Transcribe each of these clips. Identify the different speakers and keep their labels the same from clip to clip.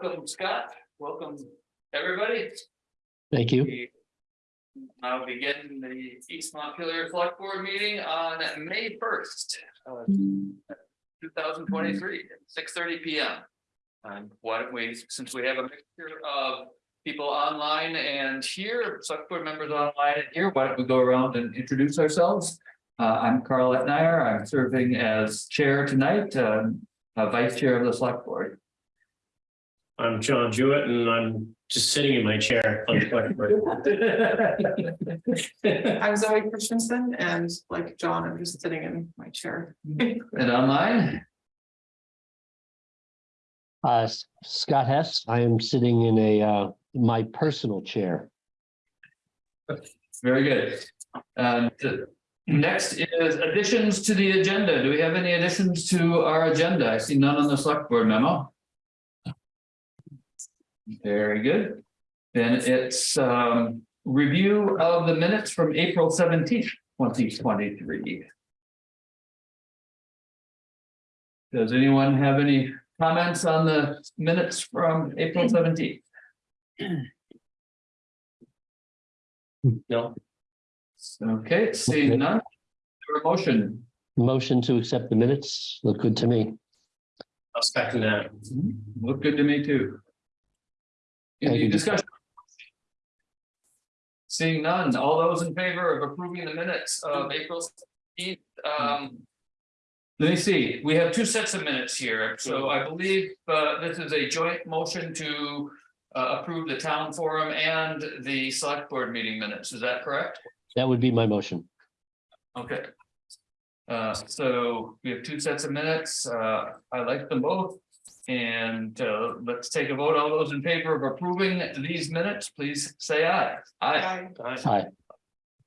Speaker 1: welcome Scott, welcome everybody.
Speaker 2: Thank you.
Speaker 1: We Now begin the East Montpelier Select Board meeting on May first. Two thousand twenty-three, six thirty P M. And why don't we, since we have a mixture of people online and here, select board members online and here, why don't we go around and introduce ourselves? Uh, I'm Carl Etnier, I'm serving as chair tonight, um, uh, vice chair of the select board.
Speaker 3: I'm John Jewett and I'm just sitting in my chair. on the select board.
Speaker 4: I'm Zoe Christensen and like John, I'm just sitting in my chair.
Speaker 1: And online,
Speaker 2: Uh, S- Scott Hess, I am sitting in a, uh, my personal chair.
Speaker 1: very good. And uh, next is additions to the agenda. Do we have any additions to our agenda? I see none on the select board memo. Very good. Then it's um review of the minutes from April seventeenth, twenty twenty-three. Does anyone have any comments on the minutes from April seventeenth?
Speaker 3: No,
Speaker 1: Okay, seeing none. Your motion,
Speaker 2: Motion to accept the minutes, look good to me.
Speaker 3: I'll second that.
Speaker 1: look good to me too. Any discussion? Seeing none, all those in favor of approving the minutes of April eighth, um. Let me see, we have two sets of minutes here, so I believe uh this is a joint motion to. Uh approve the town forum and the select board meeting minutes, is that correct?
Speaker 2: That would be my motion.
Speaker 1: Okay. Uh, so we have two sets of minutes, uh, I like them both. And, uh, let's take a vote, all those in favor of approving these minutes, please say aye. Aye.
Speaker 4: I
Speaker 2: Aye.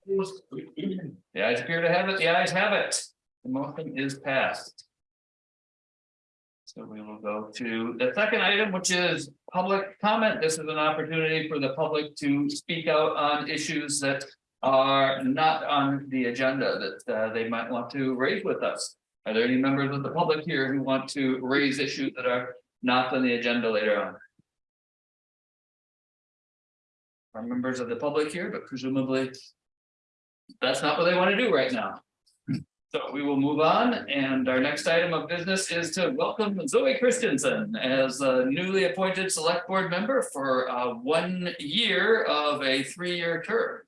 Speaker 1: The ayes appear to have it, the ayes have it, the motion is passed. So we will go to the second item, which is public comment. This is an opportunity for the public to speak out on issues that are not on the agenda that uh, they might want to raise with us. Are there any members of the public here who want to raise issues that are not on the agenda later on? Are members of the public here, but presumably that's not what they want to do right now. So we will move on, and our next item of business is to welcome Zoe Christensen as a newly appointed select board member for uh one year of a three-year term.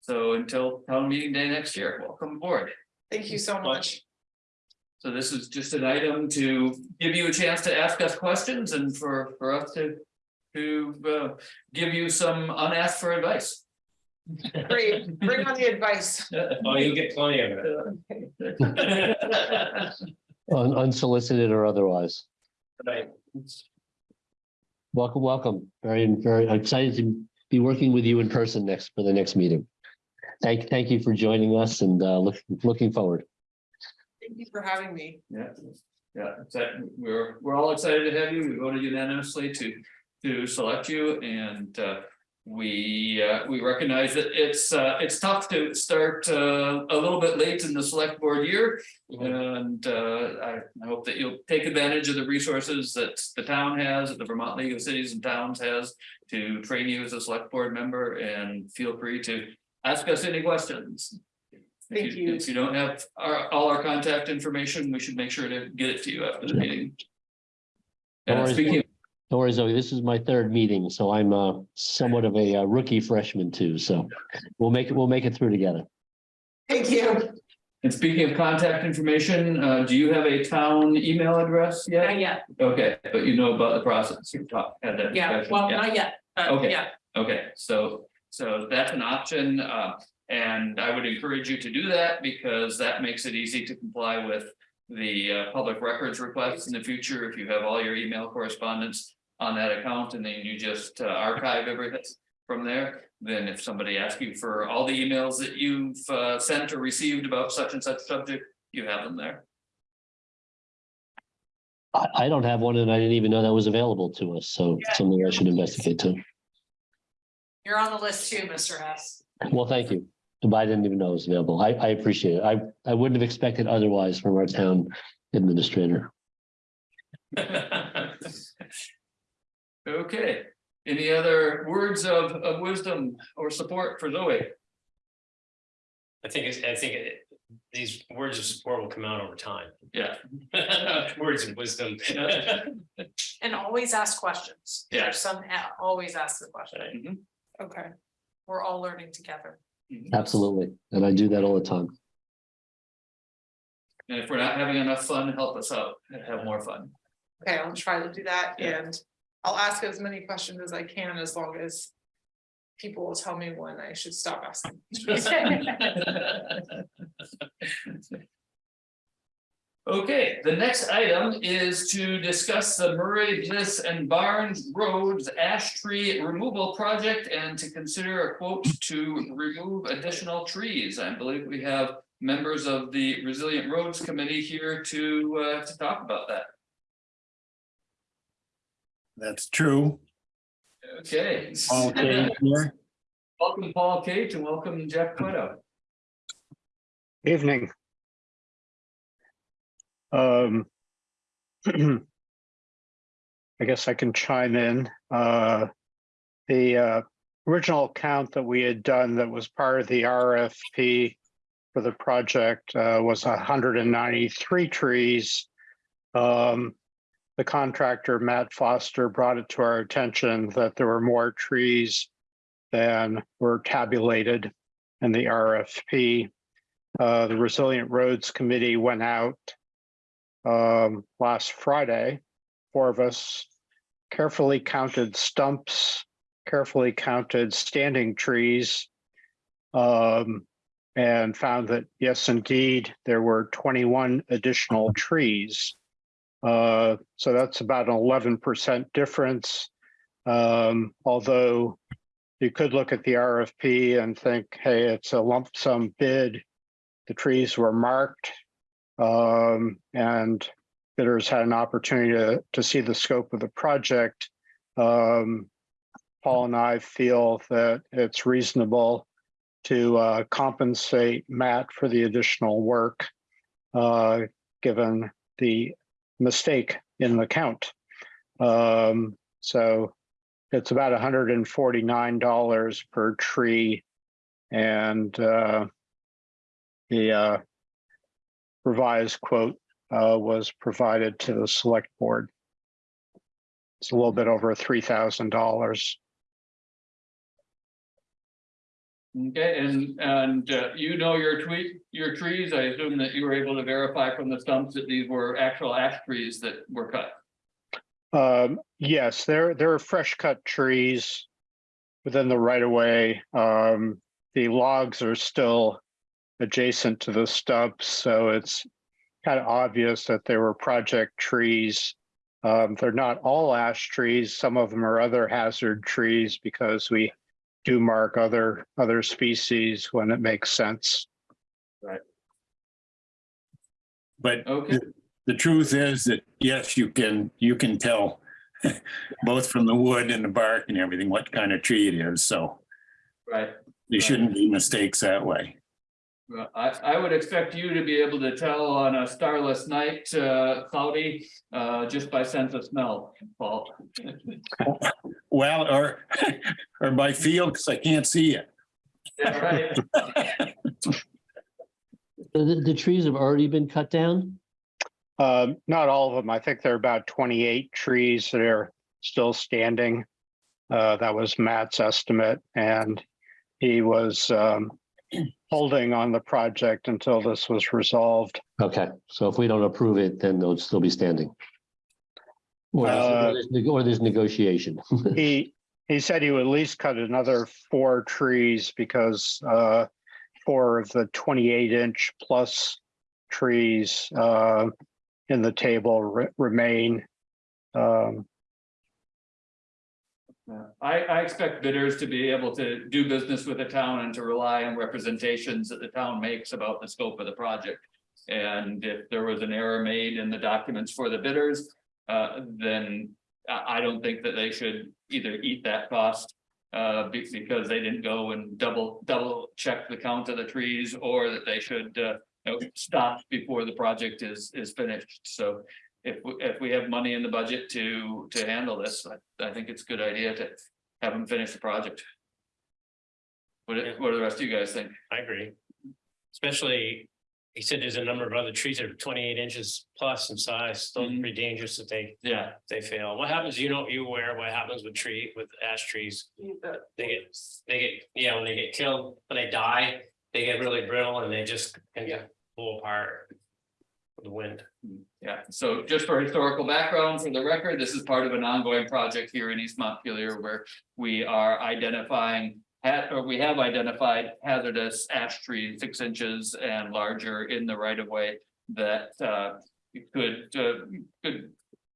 Speaker 1: So until town meeting day next year, welcome aboard.
Speaker 4: thank you so much.
Speaker 1: So this is just an item to give you a chance to ask us questions and for for us to to uh give you some unasked for advice.
Speaker 4: Great, bring on the advice.
Speaker 3: Oh, you'll get plenty of it.
Speaker 2: Un- Unsolicited or otherwise.
Speaker 3: Right.
Speaker 2: Welcome, welcome. Very, very excited to be working with you in person next for the next meeting. Thank, thank you for joining us and uh, look, looking forward.
Speaker 4: Thank you for having me.
Speaker 1: Yeah, yeah, that, we're, we're all excited to have you. We voted unanimously to, to select you and, uh. We, uh, we recognize that it's, uh, it's tough to start, uh, a little bit late in the select board year. And, uh, I, I hope that you'll take advantage of the resources that the town has, that the Vermont League of Cities and Towns has. To train you as a select board member and feel free to ask us any questions. If
Speaker 4: Thank you.
Speaker 1: If you don't have our, all our contact information, we should make sure to get it to you after the meeting.
Speaker 2: No
Speaker 1: And
Speaker 2: worries.
Speaker 1: speaking,
Speaker 2: Don't worry, Zoe, this is my third meeting, so I'm uh, somewhat of a uh, rookie freshman too, so we'll make it, we'll make it through together.
Speaker 4: Thank you.
Speaker 1: and speaking of contact information, uh, do you have a town email address yet?
Speaker 5: Not yet,
Speaker 1: Okay, but you know about the process. You've talked, had that
Speaker 5: yeah,
Speaker 1: discussion,
Speaker 5: well,
Speaker 1: yeah.
Speaker 5: not yet, uh,
Speaker 1: Okay.
Speaker 5: yeah,
Speaker 1: Okay, so, so that's an option, uh, and I would encourage you to do that because that makes it easy to comply with. The uh, public records requests in the future, if you have all your email correspondence on that account and then you just uh, archive everything. From there, then if somebody asks you for all the emails that you've uh, sent or received about such and such subject, you have them there.
Speaker 2: I, I don't have one and I didn't even know that was available to us, so
Speaker 5: Yeah.
Speaker 2: something I should investigate too.
Speaker 5: you're on the list too, Mr. Hess.
Speaker 2: Well, thank you. But I didn't even know it was available. I, I appreciate it. I, I wouldn't have expected otherwise from our town administrator.
Speaker 1: Okay, any other words of, of wisdom or support for Zoe?
Speaker 3: I think, it's- I think it- these words of support will come out over time.
Speaker 1: Yeah.
Speaker 3: Words of wisdom.
Speaker 5: And always ask questions.
Speaker 1: Yeah.
Speaker 5: There's some, always ask the question.
Speaker 1: Mhm,
Speaker 5: Okay. We're all learning together.
Speaker 1: Mhm.
Speaker 2: Absolutely. And I do that all the time.
Speaker 1: And if we're not having enough fun, help us out and have more fun.
Speaker 4: Okay, I'll try to do that
Speaker 1: Yeah.
Speaker 4: and I'll ask as many questions as I can as long as. People will tell me when I should stop asking.
Speaker 1: Okay, the next item is to discuss the Murray Bliss and Barnes Roads ash tree removal project and to consider a quote to remove additional trees. I believe we have members of the Resilient Roads Committee here to uh to talk about that.
Speaker 6: That's true.
Speaker 1: Okay.
Speaker 6: Paul Kane here.
Speaker 1: Welcome Paul Cage and welcome Jeff Cueto.
Speaker 7: Evening. Um. I guess I can chime in. Uh, the uh, original count that we had done that was part of the RFP for the project uh, was hundred and ninety-three trees. Um, the contractor, Matt Foster, brought it to our attention that there were more trees than were tabulated in the RFP. Uh, the Resilient Roads Committee went out um, last Friday, four of us carefully counted stumps, carefully counted standing trees, um, and found that, yes, indeed, there were 21 additional trees. Uh, so that's about an 11% difference. Um, although you could look at the RFP and think, hey, it's a lump sum bid the trees were marked. Um, and bidders had an opportunity to, to see the scope of the project. Um, Paul and I feel that it's reasonable to uh, compensate Matt for the additional work, uh, given the mistake in the count. Um, so it's about $149 per tree. And uh, the uh, revised quote uh, was provided to the select board. It's a little bit over three thousand dollars.
Speaker 1: Okay, and and uh, you know your tweet, your trees, I assume that you were able to verify from the stumps that these were actual ash trees that were cut.
Speaker 7: Um, yes, there there are fresh cut trees within the right of way. Um, the logs are still adjacent to the stumps, so it's kind of obvious that there were project trees. Um, they're not all ash trees. Some of them are other hazard trees because we do mark other other species when it makes sense. Right.
Speaker 6: But
Speaker 1: Okay,
Speaker 6: the truth is that, yes, you can, you can tell both from the wood and the bark and everything, what kind of tree it is. So
Speaker 1: right.
Speaker 6: there shouldn't be mistakes that way.
Speaker 1: Well, I I would expect you to be able to tell on a starless night, uh, cloudy, uh, just by sense of smell, Paul.
Speaker 6: Well, or, or by feel, because I can't see it.
Speaker 1: Yeah, right.
Speaker 2: The, the trees have already been cut down?
Speaker 7: Um, not all of them. I think there are about twenty-eight trees that are still standing. Uh, that was Matt's estimate and he was um holding on the project until this was resolved.
Speaker 2: Okay, so if we don't approve it, then they'll still be standing. Or
Speaker 7: Uh,
Speaker 2: there's neg- or there's negotiation.
Speaker 7: He, he said he would at least cut another four trees because uh four of the twenty-eight inch plus trees uh in the table re- remain. Um,
Speaker 1: I, I expect bidders to be able to do business with the town and to rely on representations that the town makes about the scope of the project. And if there was an error made in the documents for the bidders, uh, then I, I don't think that they should either eat that cost. Uh, because they didn't go and double, double check the count of the trees, or that they should, uh, you know, stop before the project is, is finished. So if, we- if we have money in the budget to, to handle this, I, I think it's a good idea to have them finish the project. What, do- what do the rest of you guys think?
Speaker 3: I agree. Especially, he said there's a number of other trees that are twenty-eight inches plus in size, those are
Speaker 1: Mhm.
Speaker 3: pretty dangerous if they,
Speaker 1: Yeah,
Speaker 3: they fail. What happens, you know, you aware what happens with tree, with ash trees? They get, they get, yeah, when they get killed, when they die, they get really brittle and they just can get pull apart. The wind.
Speaker 1: yeah. So just for historical background, for the record, this is part of an ongoing project here in East Montpelier where we are identifying or we have identified hazardous ash trees six inches and larger in the right of way that uh could uh could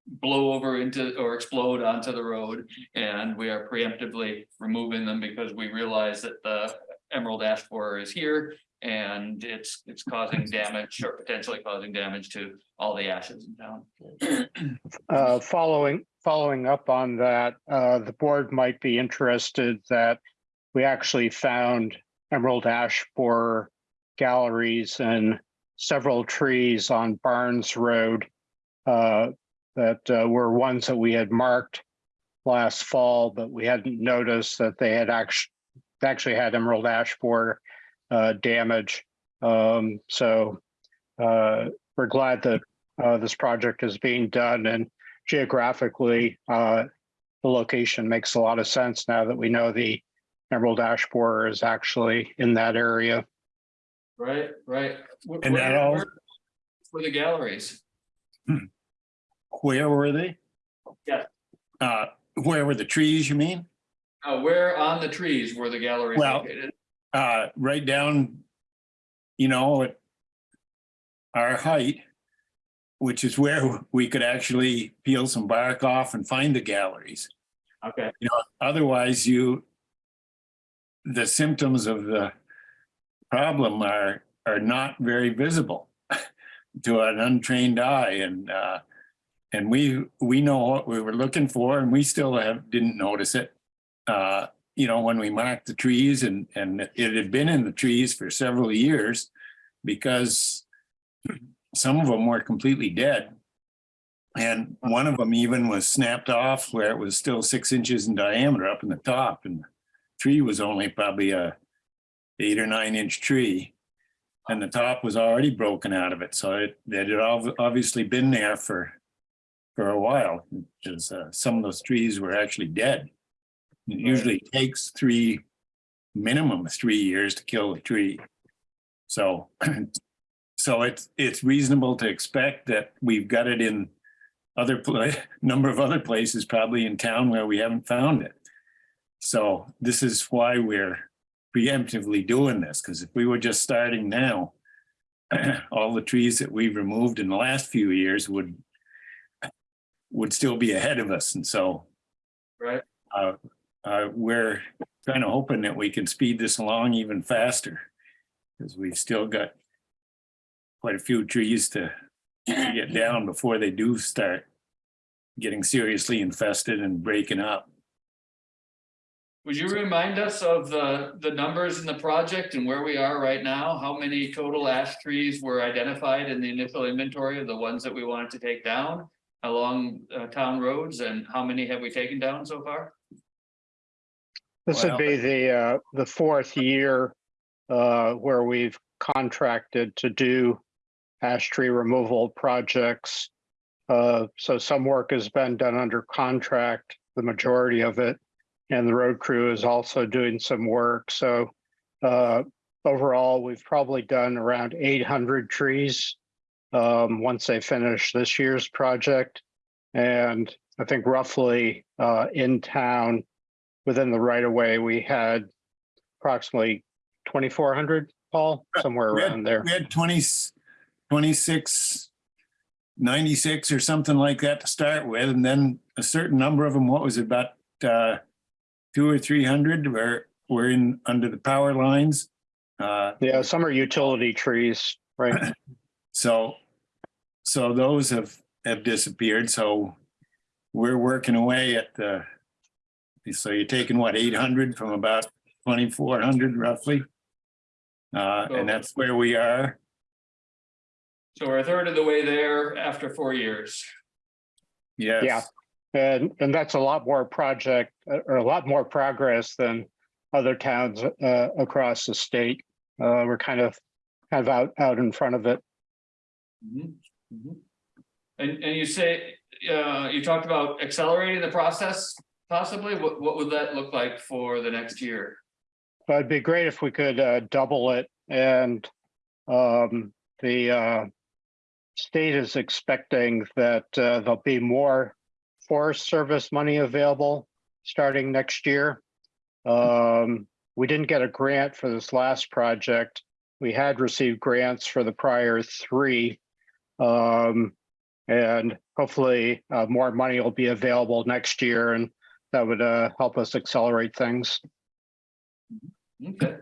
Speaker 1: blow over into or explode onto the road. And we are preemptively removing them because we realize that the emerald ash borer is here and it's it's causing damage or potentially causing damage to all the ashes in town.
Speaker 7: Uh, following, following up on that, uh, the board might be interested that we actually found emerald ash borer galleries and several trees on Barnes Road uh, that uh, were ones that we had marked last fall, but we hadn't noticed that they had actually actually had emerald ash borer uh, damage. Um, so uh, we're glad that uh, this project is being done and geographically, uh, the location makes a lot of sense now that we know the Emerald Ash Borer is actually in that area.
Speaker 1: Right, right. Wh-
Speaker 6: And that
Speaker 1: where-
Speaker 6: all-
Speaker 1: For the galleries.
Speaker 6: Where were they?
Speaker 1: Yeah.
Speaker 6: Uh, where were the trees, you mean?
Speaker 1: Uh, where on the trees were the galleries
Speaker 6: Well-
Speaker 1: located?
Speaker 6: Uh, right down, you know, at our height, which is where we could actually peel some bark off and find the galleries.
Speaker 1: Okay, You know,
Speaker 6: Otherwise, you, the symptoms of the problem are, are not very visible to an untrained eye and, uh, and we, we know what we were looking for and we still have, didn't notice it. Uh, you know, when we marked the trees and, and it had been in the trees for several years because some of them were completely dead. And one of them even was snapped off where it was still six inches in diameter up in the top and the tree was only probably a eight or nine inch tree. And the top was already broken out of it. So it, it had ob- obviously been there for, for a while. Because uh, some of those trees were actually dead. It usually takes three, minimum three years to kill a tree. So, so it's, it's reasonable to expect that we've got it in other number of other places probably in town where we haven't found it. So this is why we're preemptively doing this, because if we were just starting now, all the trees that we've removed in the last few years would would still be ahead of us. And so
Speaker 1: right.
Speaker 6: uh, uh, we're kind of hoping that we can speed this along even faster. Because we've still got quite a few trees to to get down before they do start getting seriously infested and breaking up.
Speaker 1: Would you remind us of the, the numbers in the project and where we are right now? How many total ash trees were identified in the initial inventory of the ones that we wanted to take down? Along uh, town roads and how many have we taken down so far?
Speaker 7: This would be the, uh, the fourth year uh, where we've contracted to do ash tree removal projects. Uh, so some work has been done under contract, the majority of it. And the road crew is also doing some work. So uh, overall, we've probably done around eight hundred trees. Um, once they finish this year's project. And I think roughly uh, in town, within the right of way, we had approximately twenty-four hundred, Paul, somewhere
Speaker 6: We had-
Speaker 7: around there.
Speaker 6: We had 20 26, 96 or something like that to start with, and then a certain number of them, what was it, about uh, two or three hundred were, were in, under the power lines. Uh,
Speaker 7: Yeah, some are utility trees, right?
Speaker 6: So, so those have, have disappeared, so we're working away at the, so you're taking what, eight hundred from about twenty-four hundred roughly? Uh, and that's where we are.
Speaker 1: So we're a third of the way there after four years.
Speaker 6: Yes. Yeah.
Speaker 7: And, and that's a lot more project, uh, or a lot more progress than other towns uh, across the state. Uh, We're kind of, kind of out, out in front of it.
Speaker 1: Mhm, mhm. And, and you say, uh, you talked about accelerating the process possibly, what, what would that look like for the next year?
Speaker 7: But it'd be great if we could uh, double it and um, the uh, state is expecting that uh, there'll be more Forest Service money available starting next year. Um, we didn't get a grant for this last project. We had received grants for the prior three. Um, and hopefully uh, more money will be available next year and that would uh, help us accelerate things.
Speaker 1: Okay.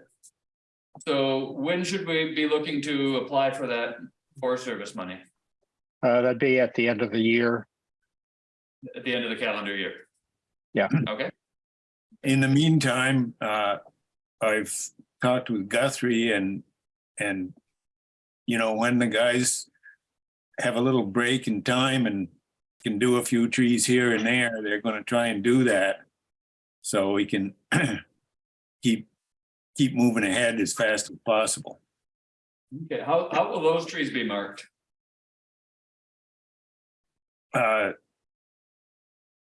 Speaker 1: So when should we be looking to apply for that Forest Service money?
Speaker 7: Uh, that'd be at the end of the year.
Speaker 1: At the end of the calendar year?
Speaker 7: Yeah.
Speaker 1: Okay,
Speaker 6: In the meantime, uh, I've talked with Guthrie and, and. You know, when the guys have a little break in time and can do a few trees here and there, they're gonna try and do that. So we can keep, keep moving ahead as fast as possible.
Speaker 1: okay, how, how will those trees be marked?
Speaker 6: Uh.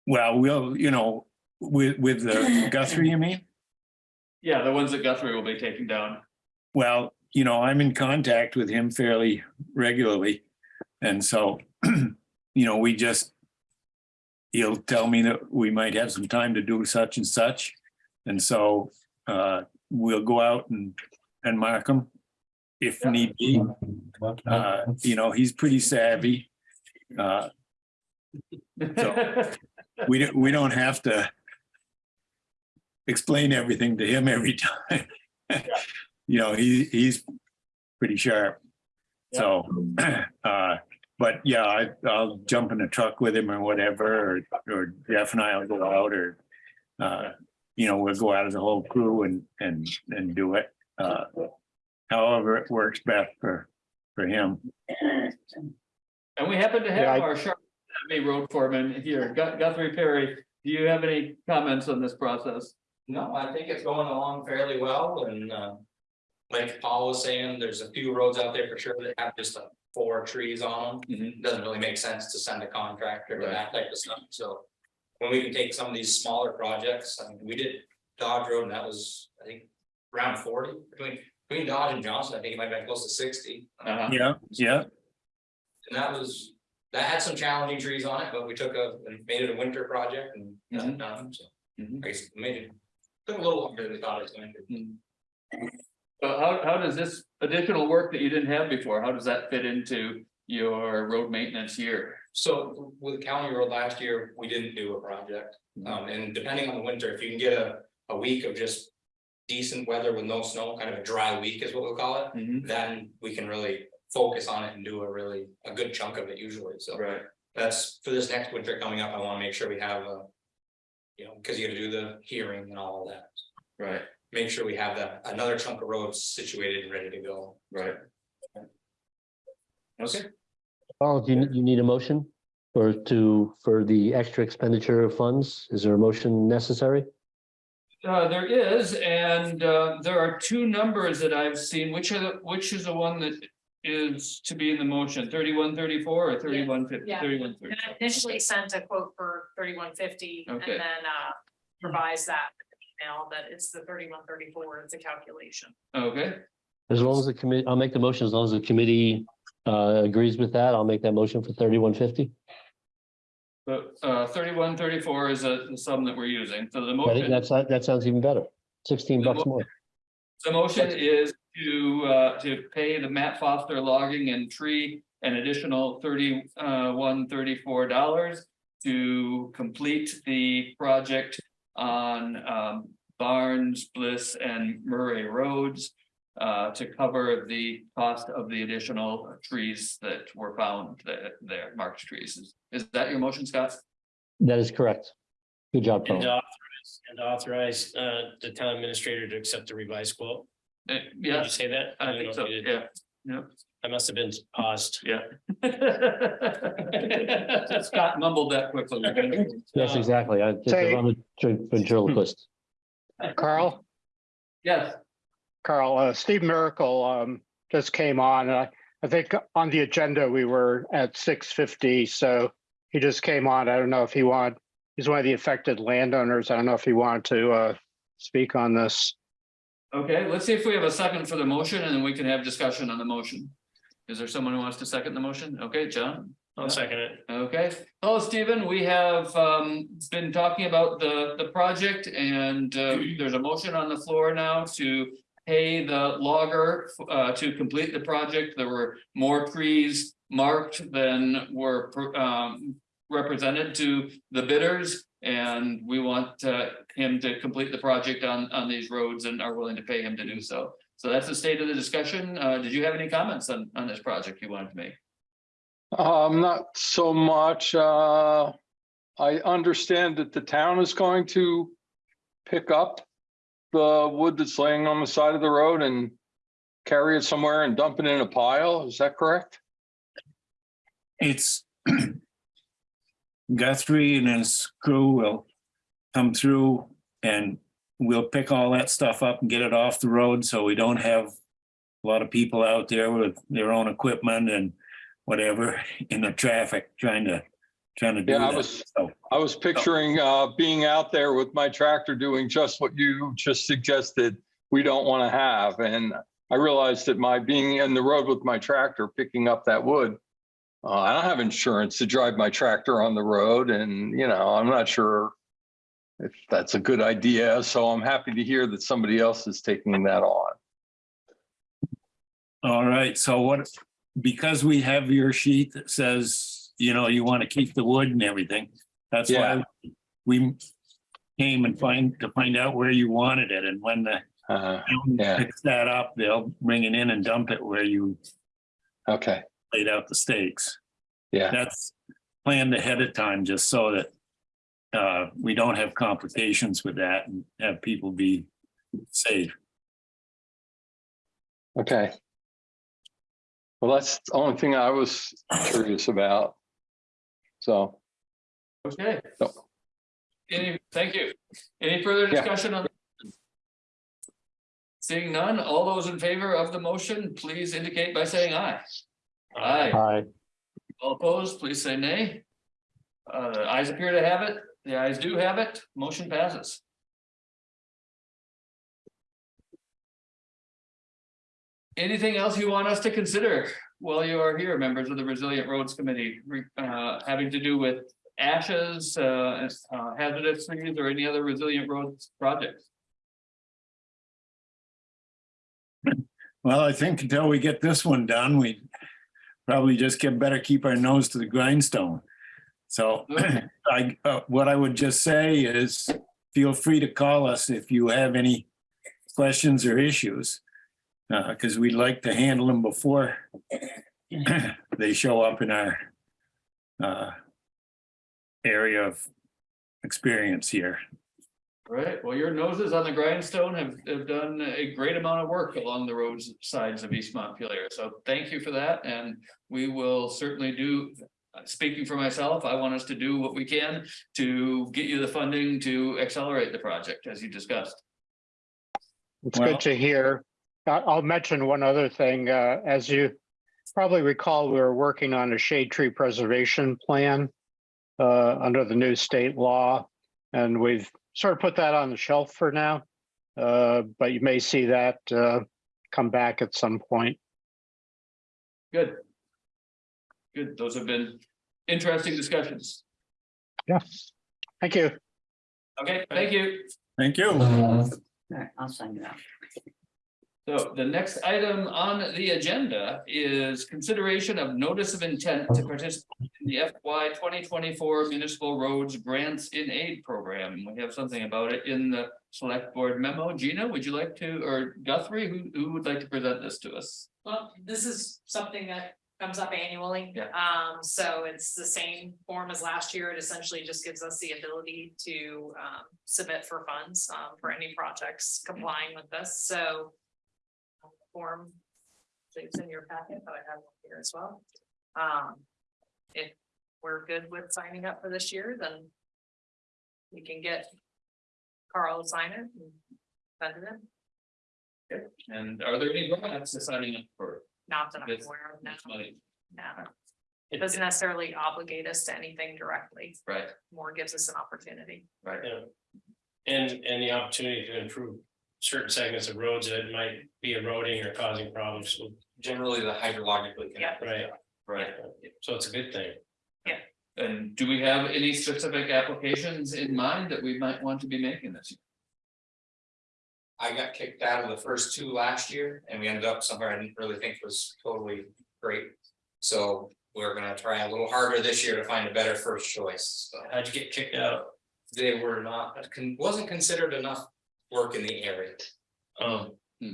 Speaker 6: Well, we'll, you know, with, with the Guthrie, you mean?
Speaker 1: Yeah, the ones that Guthrie will be taking down.
Speaker 6: Well, you know, I'm in contact with him fairly regularly. And so, you know, we just, he'll tell me that we might have some time to do such and such. And so, uh, we'll go out and, and mark them if need be. Uh, you know, he's pretty savvy. Uh, so we don't, we don't have to explain everything to him every time. You know, he, he's pretty sharp. So, uh, but yeah, I, I'll jump in a truck with him or whatever, or, or Jeff and I'll go out or, uh, you know, we'll go out as a whole crew and, and, and do it. Uh, however it works best for, for him.
Speaker 1: And we happen to
Speaker 7: Yeah,
Speaker 1: have
Speaker 7: I-
Speaker 1: our sharp Academy road foreman here, Gu- Guthrie Perry. Do you have any comments on this process?
Speaker 8: No, I think it's going along fairly well and uh. Like Paul was saying, there's a few roads out there for sure that have just uh, four trees on them.
Speaker 1: Mhm.
Speaker 8: Doesn't really make sense to send a contractor to
Speaker 1: Right.
Speaker 8: that type of stuff, so. When we can take some of these smaller projects, I mean, we did Dodge Road and that was, I think, around forty between. Between Dodge and Johnson, I think it might have been close to sixty.
Speaker 1: Uh-huh.
Speaker 6: Yeah, yeah,
Speaker 8: And that was, that had some challenging trees on it, but we took a, and made it a winter project and got
Speaker 1: Mhm.
Speaker 8: it done, so.
Speaker 1: Mhm.
Speaker 8: I guess made it, took a little longer than we thought it was going to.
Speaker 1: So how, how does this additional work that you didn't have before, how does that fit into your road maintenance year?
Speaker 8: So with the County Road last year, we didn't do a project. Um, and depending on the winter, if you can get a, a week of just. Decent weather with no snow, kind of a dry week is what we'll call it,
Speaker 1: Mhm.
Speaker 8: then we can really focus on it and do a really, a good chunk of it usually, so.
Speaker 1: Right,
Speaker 8: That's for this next winter coming up, I wanna make sure we have a. You know, cause you gotta do the hearing and all of that,
Speaker 1: right,
Speaker 8: make sure we have that, another chunk of roads situated and ready to go.
Speaker 1: right. Okay,
Speaker 2: Paul, do you, you need a motion? Or to, for the extra expenditure of funds? Is there a motion necessary?
Speaker 1: uh, there is, and, uh, there are two numbers that I've seen, which are the, which is the one that is to be in the motion, thirty-one, thirty-four or thirty-one, fifty,
Speaker 5: Yeah.
Speaker 1: thirty-one, thirty?
Speaker 5: And I initially sent a quote for thirty-one fifty and then uh revised that email that it's the thirty-one thirty-four, it's a calculation.
Speaker 1: Okay,
Speaker 2: As long as the committee, I'll make the motion, as long as the committee uh, agrees with that, I'll make that motion for thirty-one fifty.
Speaker 1: but, uh, thirty-one, thirty-four is a, the sum that we're using, so the
Speaker 2: I think
Speaker 1: motion.
Speaker 2: that's, that sounds even better. Sixteen bucks more.
Speaker 1: The motion is to, uh, to pay the Matt Foster logging and tree an additional thirty, uh, dollars. To complete the project on, um, Barnes, Bliss and Murray Roads. Uh, to cover the cost of the additional trees that were found there, there, marked trees. Is- Is that your motion, Scott?
Speaker 2: That is correct. Good job,
Speaker 3: And
Speaker 2: Paul.
Speaker 3: authorize, and authorize, uh, the town administrator to accept the revised quote.
Speaker 1: Uh,
Speaker 3: Did
Speaker 1: Yeah,
Speaker 3: you say that?
Speaker 1: I
Speaker 3: don't
Speaker 1: think so,
Speaker 3: if you did.
Speaker 1: yeah. Yep.
Speaker 3: I must have been paused.
Speaker 1: Yeah. Scott mumbled that quickly.
Speaker 2: Yes, exactly. I just,
Speaker 7: Say-
Speaker 2: I'm a ventriloquist.
Speaker 7: Carl,
Speaker 1: Yes,
Speaker 7: Carl, uh, Steve Miracle, um, just came on. and I, I think on the agenda, we were at six fifty, so he just came on. I don't know if he want, he's one of the affected landowners. I don't know if he wanted to, uh, speak on this.
Speaker 1: Okay, let's see if we have a second for the motion and then we can have discussion on the motion. Is there someone who wants to second the motion? Okay, John?
Speaker 3: I'll second it.
Speaker 1: Okay, hello, Stephen. We have um been talking about the the project and uh there's a motion on the floor now to. Pay the logger uh to complete the project. There were more trees marked than were um. Represented to the bidders and we want uh him to complete the project on on these roads and are willing to pay him to do so. So that's the state of the discussion. Uh, did you have any comments on on this project you wanted to make?
Speaker 9: Um, not so much, uh, I understand that the town is going to pick up the wood that's laying on the side of the road and carry it somewhere and dump it in a pile, is that correct?
Speaker 6: It's Guthrie and his crew will come through and we'll pick all that stuff up and get it off the road, so we don't have a lot of people out there with their own equipment and whatever in the traffic trying to, trying to do
Speaker 9: Yeah, I was,
Speaker 6: So,
Speaker 9: I was picturing, uh, being out there with my tractor doing just what you just suggested we don't want to have, and I realized that my being in the road with my tractor, picking up that wood, uh, I don't have insurance to drive my tractor on the road and, you know, I'm not sure if that's a good idea, so I'm happy to hear that somebody else is taking that on.
Speaker 6: All right, so what, because we have your sheet that says, you know, you want to keep the wood and everything. That's why we came and find, to find out where you wanted it and when the
Speaker 9: Uh,
Speaker 6: town
Speaker 9: Yeah.
Speaker 6: picks that up, they'll bring it in and dump it where you
Speaker 9: okay,
Speaker 6: laid out the stakes.
Speaker 9: yeah,
Speaker 6: That's planned ahead of time, just so that uh, we don't have complications with that and have people be safe.
Speaker 9: okay. Well, that's the only thing I was curious about. So,
Speaker 1: Okay.
Speaker 9: No.
Speaker 1: Any, thank you. Any further
Speaker 9: Yeah.
Speaker 1: discussion on? Seeing none, all those in favor of the motion, please indicate by saying aye. Aye.
Speaker 2: Hi.
Speaker 1: All opposed, please say nay. Uh, the ayes appear to have it. The ayes do have it. Motion passes. Anything else you want us to consider while you are here, members of the Resilient Roads Committee, uh, having to do with ashes, uh, uh, hazardous trees or any other resilient roads projects?
Speaker 6: Well, I think until we get this one done, we probably just get better keep our nose to the grindstone. So I, uh, what I would just say is, feel free to call us if you have any questions or issues. Uh, because we'd like to handle them before they show up in our uh, area of experience here.
Speaker 1: Right, well, your noses on the grindstone have, have done a great amount of work along the roads sides of East Montpelier, so thank you for that, and we will certainly do. uh, Speaking for myself, I want us to do what we can to get you the funding to accelerate the project, as you discussed.
Speaker 7: It's
Speaker 6: Well-
Speaker 7: good to hear. I- I'll mention one other thing. Uh, As you probably recall, we were working on a shade tree preservation plan uh, under the new state law, and we've sort of put that on the shelf for now. Uh, But you may see that uh, come back at some point.
Speaker 1: Good. Good, those have been interesting discussions.
Speaker 7: Yeah. Thank you.
Speaker 1: Okay, thank you.
Speaker 6: Thank you.
Speaker 10: All right, I'll sign it out.
Speaker 1: So the next item on the agenda is consideration of notice of intent to participate in the FY twenty twenty-four municipal roads grants in aid program. We have something about it in the select board memo. Gina, would you like to, or Guthrie, who, who would like to present this to us?
Speaker 5: Well, this is something that comes up annually.
Speaker 1: Yeah.
Speaker 5: Um, so it's the same form as last year. It essentially just gives us the ability to um submit for funds um for any projects complying with this, so. Form So It's in your packet, but I have it here as well. Um, if we're good with signing up for this year, then. We can get Carl to sign it and send it in,
Speaker 1: And are there any grants to signing up for
Speaker 5: not that I'm
Speaker 1: this
Speaker 5: aware of now,
Speaker 1: this money?
Speaker 5: no. It doesn't necessarily obligate us to anything directly,
Speaker 1: Right,
Speaker 5: more gives us an opportunity.
Speaker 1: right.
Speaker 3: Yeah. And, and the opportunity to improve certain segments of roads that might be eroding or causing problems,
Speaker 8: Generally, the hydrologically.
Speaker 5: Yeah.
Speaker 8: connected.
Speaker 3: right?
Speaker 1: Right.
Speaker 3: So it's a good thing.
Speaker 1: Yeah and do we have any specific applications in mind that we might want to be making this year?
Speaker 8: I got kicked out of the first two last year and we ended up somewhere I didn't really think was totally great. So we're gonna try a little harder this year to find a better first choice. So
Speaker 3: How'd you get kicked out?
Speaker 8: they were not, wasn't considered enough work in the area.
Speaker 3: Um.
Speaker 1: Hmm.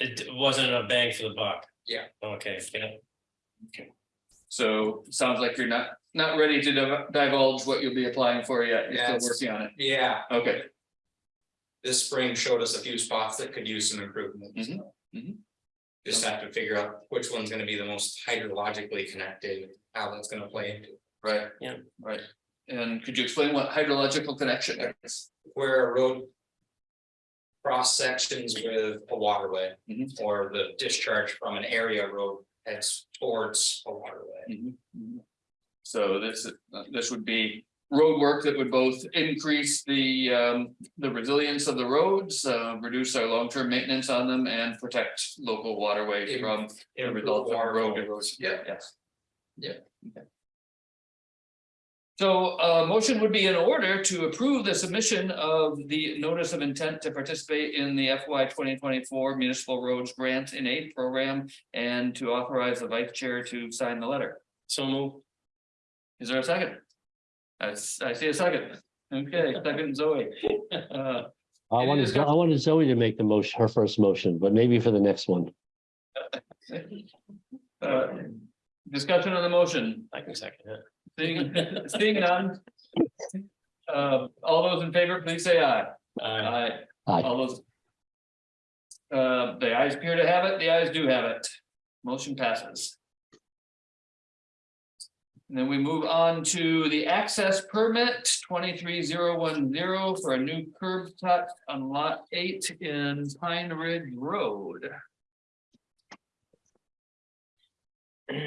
Speaker 3: It wasn't a bang for the buck.
Speaker 8: Yeah.
Speaker 3: Okay, yeah. Okay.
Speaker 1: So sounds like you're not, not ready to div- divulge what you'll be applying for yet. You're
Speaker 8: Yeah,
Speaker 1: still
Speaker 8: it's-
Speaker 1: working on it.
Speaker 8: Yeah,
Speaker 1: Okay,
Speaker 8: this spring showed us a few spots that could use some improvement. so.
Speaker 1: Mhm, mhm.
Speaker 8: Just have to figure out which one's gonna be the most hydrologically connected, how that's gonna play into. It.
Speaker 1: Right.
Speaker 3: Yeah.
Speaker 1: Right. And could you explain what hydrological connection is?
Speaker 8: where a road. Cross sections with a waterway
Speaker 1: Mhm.
Speaker 8: or the discharge from an area road heads towards a waterway.
Speaker 1: Mhm, mhm. So this, uh, this would be road work that would both increase the, um, the resilience of the roads, uh, reduce our long-term maintenance on them and protect local waterways from the results of road erosion.
Speaker 8: Yeah.
Speaker 1: Yes.
Speaker 8: Yeah.
Speaker 1: Okay. So a motion would be in order to approve the submission of the notice of intent to participate in the FY twenty twenty-four municipal roads grant in aid program. And to authorize the vice chair to sign the letter.
Speaker 3: So move.
Speaker 1: Is there a second? I, s- I see a second. Okay, second Zoe. Uh,
Speaker 2: I
Speaker 1: Any
Speaker 2: wanted,
Speaker 1: discussion?
Speaker 2: I wanted Zoe to make the motion, her first motion, but maybe for the next one.
Speaker 1: uh, Discussion on the motion,
Speaker 3: I can second it.
Speaker 1: Seeing, seeing none. Uh, all those in favor, please say aye. Aye.
Speaker 2: Aye.
Speaker 1: All those. Uh, the ayes appear to have it, the ayes do have it. Motion passes. And then we move on to the access permit twenty-three zero one zero for a new curb cut on lot eight in Pine Ridge Road.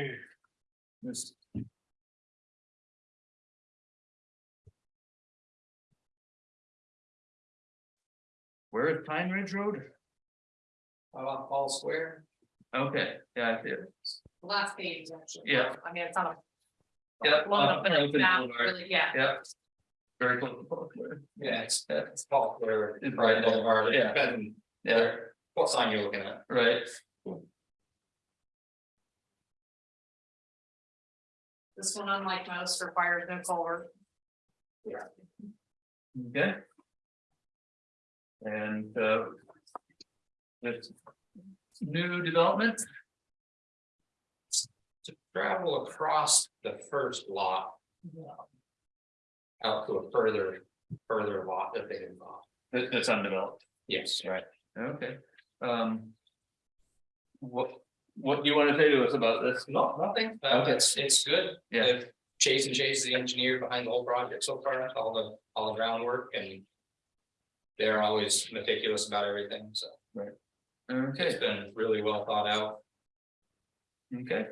Speaker 1: This- Where is Pine Ridge Road?
Speaker 8: How about Fall Square?
Speaker 1: Okay, yeah, I see it.
Speaker 5: Last page, actually.
Speaker 1: Yeah.
Speaker 5: I mean, it's on a.
Speaker 1: Yeah,
Speaker 5: Long enough, but it's
Speaker 1: open
Speaker 5: not
Speaker 1: boulevard.
Speaker 5: really, yeah.
Speaker 1: Yeah. Very close to Fall Square.
Speaker 8: Yeah, it's, it's Fall Square.
Speaker 1: It's
Speaker 8: Right
Speaker 1: right
Speaker 8: Boulevard,
Speaker 1: yeah.
Speaker 8: depending
Speaker 1: Yeah,
Speaker 8: where- what sign you're looking at.
Speaker 1: right.
Speaker 5: This one, unlike most, requires no culvert. Yeah.
Speaker 1: Okay. And uh. This new development,
Speaker 8: To travel across the first lot. Out to a further, further lot that they involved.
Speaker 1: that- that's undeveloped,
Speaker 8: Yes.
Speaker 1: right, okay, um. What, what do you want to say to us about this?
Speaker 8: No, nothing, uh,
Speaker 1: Okay.
Speaker 8: it's, it's good.
Speaker 1: Yeah.
Speaker 8: If Chase and Chase is the engineer behind the whole project so far, all the, all the groundwork and. They're always meticulous about everything, so right.
Speaker 1: Okay,
Speaker 8: it's been really well thought out.
Speaker 1: okay.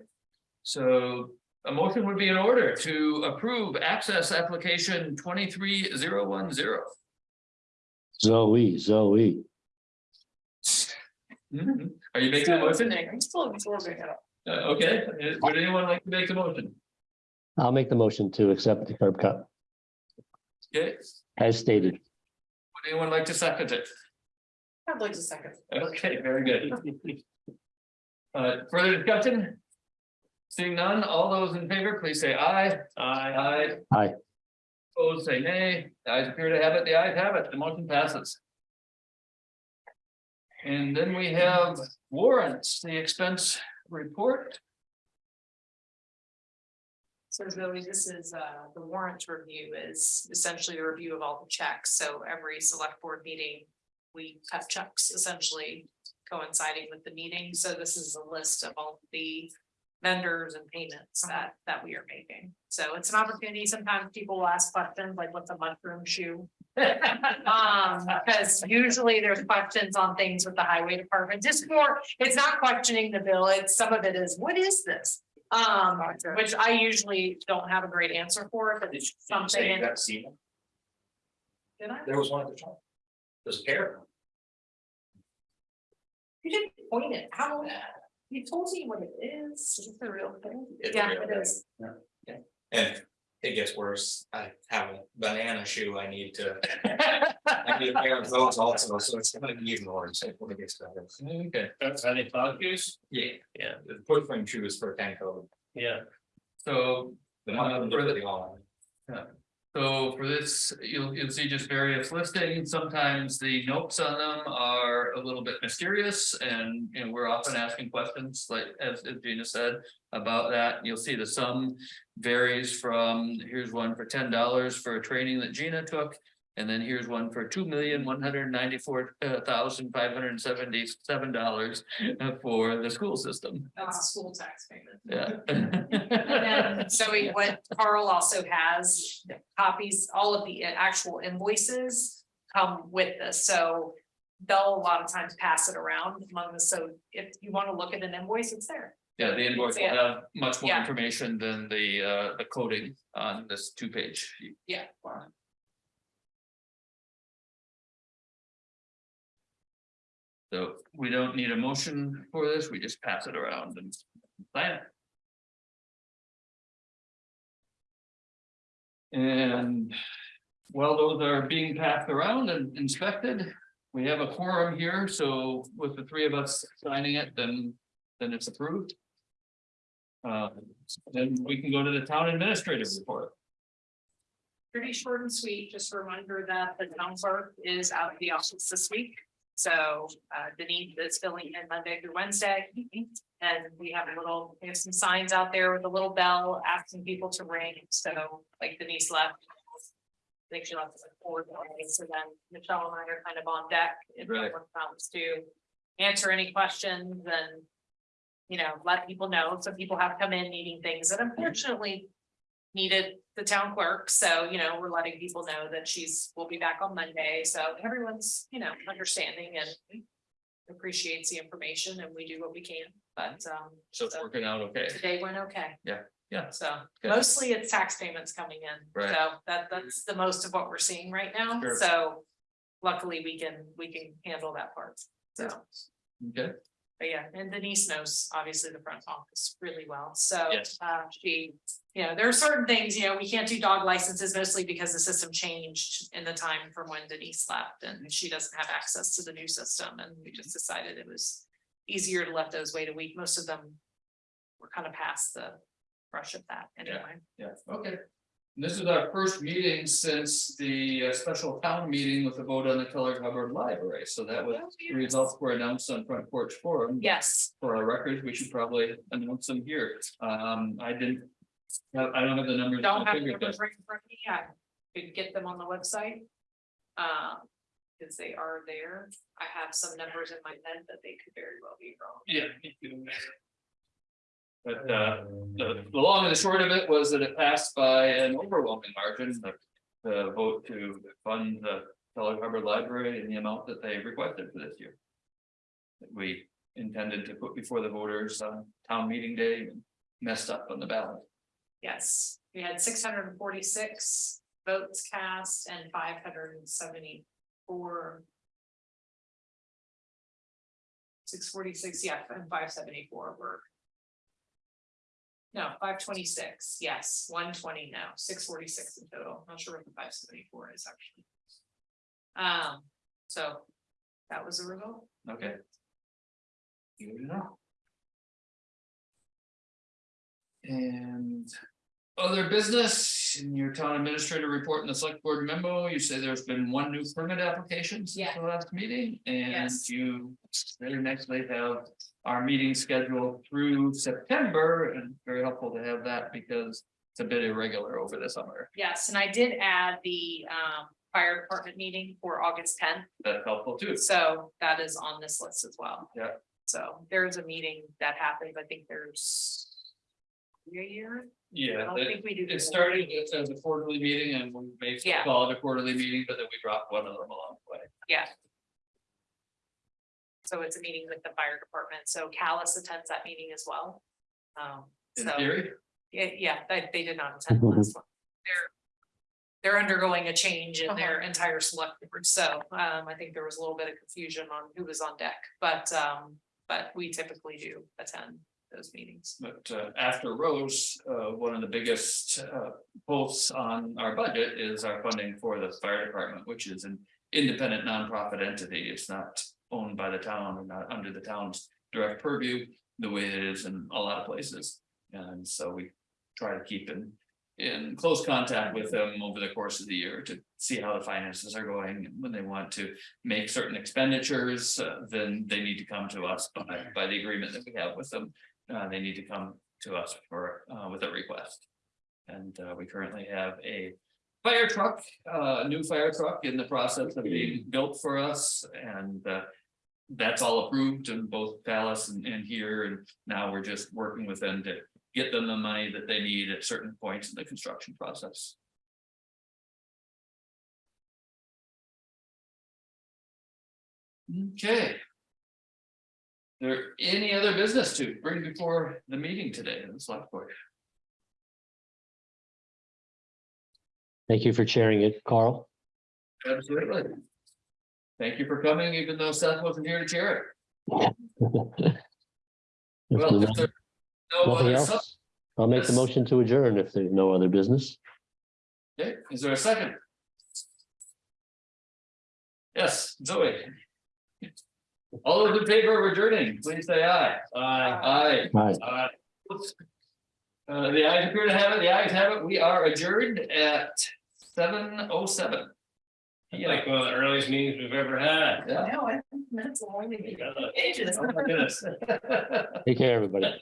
Speaker 1: So a motion would be in order to approve access application twenty-three zero one zero.
Speaker 2: Zoe, Zoe.
Speaker 1: Are you making a motion?
Speaker 5: I'm still absorbing it.
Speaker 1: Uh, okay, would anyone like to make the motion?
Speaker 2: I'll make the motion to accept the curb cut
Speaker 1: Okay,
Speaker 2: as stated.
Speaker 1: Would anyone like to second it?
Speaker 4: I'd like to second.
Speaker 1: Okay, very good. Uh, further discussion? Seeing none, all those in favor, please say aye. Aye. Aye.
Speaker 2: Aye.
Speaker 1: Opposed, say nay. The ayes appear to have it, the ayes have it, the motion passes. And then we have warrants, the expense report.
Speaker 5: So Zoe, this is, uh, the warrant review is essentially a review of all the checks, so every select board meeting. We cut checks essentially, coinciding with the meeting, so this is a list of all the. Vendors and payments that, that we are making, so it's an opportunity, sometimes people will ask questions like, what's a mushroom shoe? Um, because usually there's questions on things with the highway department, just more, it's not questioning the bill, it's, some of it is, what is this? Um, which I usually don't have a great answer for, but it's something. in-
Speaker 8: got seen,
Speaker 5: Did I?
Speaker 8: there was one at the top. There's a pair.
Speaker 5: You didn't point it out. You told me what it is. Is it the real thing?
Speaker 8: Yeah, It's
Speaker 5: Yeah,
Speaker 8: real
Speaker 5: it
Speaker 8: thing.
Speaker 5: is.
Speaker 8: And it gets worse, I have a banana shoe I need to, I need a pair of those also, so it's gonna be even worse when it gets better.
Speaker 1: Okay, that's any thought use?
Speaker 8: Yeah,
Speaker 3: Yeah,
Speaker 8: the foot frame shoe is for Tenco,
Speaker 3: yeah.
Speaker 1: So
Speaker 8: the one
Speaker 1: for the-
Speaker 8: the all.
Speaker 1: So for this, you'll, you'll see just various listings. Sometimes the notes on them are a little bit mysterious and, you know, we're often asking questions like, as, as Gina said. About that, you'll see the sum varies from, here's one for ten dollars for a training that Gina took. And then here's one for two million, one hundred ninety-four thousand, five hundred seventy-seven dollars for the school system.
Speaker 5: That's a school tax payment.
Speaker 1: Yeah.
Speaker 5: And then, so we, what Carl also has copies, all of the actual invoices come with this, so. They'll a lot of times pass it around among us, so if you wanna look at an invoice, it's there.
Speaker 1: Yeah, the invoice will have much more
Speaker 5: Yeah.
Speaker 1: information than the uh the coding on this two page.
Speaker 5: Yeah.
Speaker 1: So we don't need a motion for this, we just pass it around and sign it. And while those are being passed around and inspected, we have a quorum here, so with the three of us signing it, then then it's approved. Uh, then we can go to the town administrative report.
Speaker 5: Pretty short and sweet, just a reminder that the town clerk is out of the office this week. So uh Denise is filling in Monday through Wednesday. And we have a little, we have some signs out there with a little bell asking people to ring, so like Denise left. I think she left at like four, so then Michelle and I are kind of on deck. if
Speaker 1: Right.
Speaker 5: anyone comes to answer any questions and. You know, let people know, some people have come in needing things that unfortunately needed the town clerk, so, you know, we're letting people know that she's, will be back on Monday, so everyone's, you know, understanding and. Appreciates the information and we do what we can, but, um,
Speaker 1: So it's working out okay.
Speaker 5: today went okay.
Speaker 1: Yeah, yeah.
Speaker 5: So
Speaker 1: Good.
Speaker 5: mostly it's tax payments coming in,
Speaker 1: Right.
Speaker 5: so that, that's the most of what we're seeing right now,
Speaker 1: Sure.
Speaker 5: so. Luckily, we can, we can handle that part, so.
Speaker 1: Okay,
Speaker 5: But yeah, and Denise knows obviously the front office really well, so
Speaker 1: Yes.
Speaker 5: uh she, you know, there are certain things, you know, we can't do dog licenses mostly because the system changed. In the time from when Denise left and she doesn't have access to the new system and we just decided it was. Easier to let those wait a week, most of them. Were kind of past the rush of that anyway.
Speaker 1: yeah, okay. This is our first meeting since the uh, special town meeting with the vote on the Kellogg-Hubbard Library, so that was. The results were announced on Front Porch Forum.
Speaker 5: Yes,
Speaker 1: For our records, we should probably announce them here. Um, I didn't. I I don't have the numbers.
Speaker 5: don't have the
Speaker 1: figured
Speaker 5: numbers
Speaker 1: that.
Speaker 5: right in front of me, I could get them on the website. Um, because they are there, I have some numbers in my head that they could very well be wrong.
Speaker 1: Yeah. me too. But uh, the, the long and the short of it was that it passed by an overwhelming margin, the, the vote to fund the Kellogg-Hubbard Library in the amount that they requested for this year. We intended to put before the voters on town meeting day and messed up on the ballot.
Speaker 5: Yes, we had six hundred and forty-six votes cast and five hundred and seventy-four. Six forty-six, yeah, and five seventy-four were. No, five twenty-six, yes, one twenty now, six forty-six in total, not sure what the five seventy-four is actually. Um, so that was the result.
Speaker 1: Okay. Good enough. And other business in your town administrator report in the select board memo, you say there's been one new permit application since
Speaker 5: Yeah.
Speaker 1: the last meeting. And
Speaker 5: Yes.
Speaker 1: you very nicely have our meeting scheduled through September and very helpful to have that because it's a bit irregular over the summer.
Speaker 5: Yes, and I did add the um fire department meeting for August tenth.
Speaker 1: That's helpful too.
Speaker 5: So that is on this list as well.
Speaker 1: Yeah.
Speaker 5: So there's a meeting that happens, I think there's. A year, I
Speaker 1: Yeah,
Speaker 5: don't
Speaker 1: it,
Speaker 5: think we do.
Speaker 1: it started as as a quarterly meeting and we may
Speaker 5: Yeah.
Speaker 1: call it a quarterly meeting, but then we dropped one of them along the way.
Speaker 5: Yeah. So it's a meeting with the fire department, so Calais attends that meeting as well. Um,
Speaker 1: In
Speaker 5: so,
Speaker 1: theory,
Speaker 5: yeah, yeah, they, they did not attend the last one. They're. They're undergoing a change in their entire select board, so, um, I think there was a little bit of confusion on who was on deck, but, um, but we typically do attend those meetings.
Speaker 1: but uh, after Rose, uh, one of the biggest uh, pulls on our budget is our funding for the fire department, which is an independent nonprofit entity. It's not owned by the town or not under the town's direct purview, the way it is in a lot of places. And so we try to keep in, in close contact with them over the course of the year to see how the finances are going. And When they want to make certain expenditures, uh, then they need to come to us by, by the agreement that we have with them. Uh, they need to come to us for, uh, with a request. And, uh, we currently have a fire truck, uh, a new fire truck in the process of being built for us and, uh. That's all approved in both Calais and, and here, and now we're just working with them to get them the money that they need at certain points in the construction process. Okay. Is there any other business to bring before the meeting today in the select board?
Speaker 2: Thank you for chairing it, Carl.
Speaker 1: Absolutely. Thank you for coming, even though Seth wasn't here to chair it. Well, if there- no
Speaker 2: Nothing
Speaker 1: other
Speaker 2: else? I'll make the motion to adjourn if there's no other business.
Speaker 1: Okay, is there a second? Yes, Zoe. All those in favor of adjourning, please say aye. Aye.
Speaker 2: Right.
Speaker 1: Aye. Uh, the ayes appear to have it, the ayes have it, we are adjourned at seven oh seven.
Speaker 3: Like one of the earliest meetings we've ever had.
Speaker 1: Yeah.
Speaker 5: No, I think minutes are only
Speaker 1: Oh my goodness.
Speaker 2: Take care, everybody.